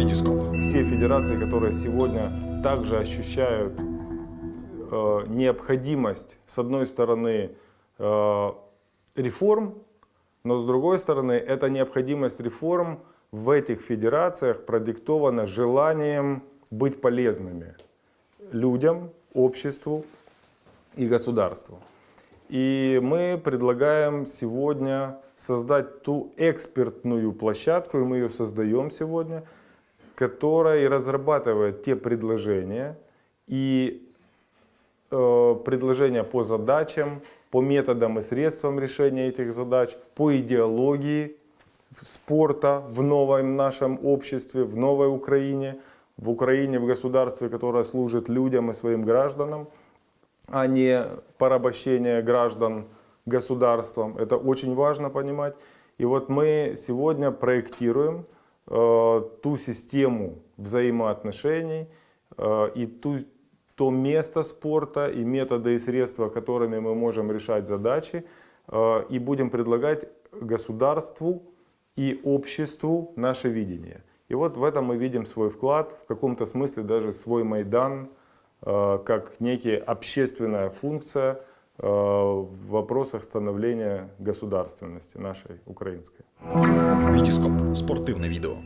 Витископ. Все федерации, которые сегодня также ощущают э, необходимость, с одной стороны, э, реформ, но с другой стороны, эта необходимость реформ в этих федерациях продиктована желанием быть полезными людям, обществу и государству. И мы предлагаем сегодня создать ту экспертную площадку, и мы ее создаем сегодня, которая разрабатывает те предложения и э, предложения по задачам, по методам и средствам решения этих задач, по идеологии спорта в новом нашем обществе, в новой Украине, в Украине, в государстве, которое служит людям и своим гражданам а не порабощение граждан государством. Это очень важно понимать. И вот мы сегодня проектируем ту систему взаимоотношений э, и ту, то место спорта и методы и средства, которыми мы можем решать задачи, э, и будем предлагать государству и обществу наше видение. И вот в этом мы видим свой вклад, в каком-то смысле даже свой Майдан, Э, как некая общественная функция э, в вопросах становления государственности нашей украинской. Витископ. Спортивное видео.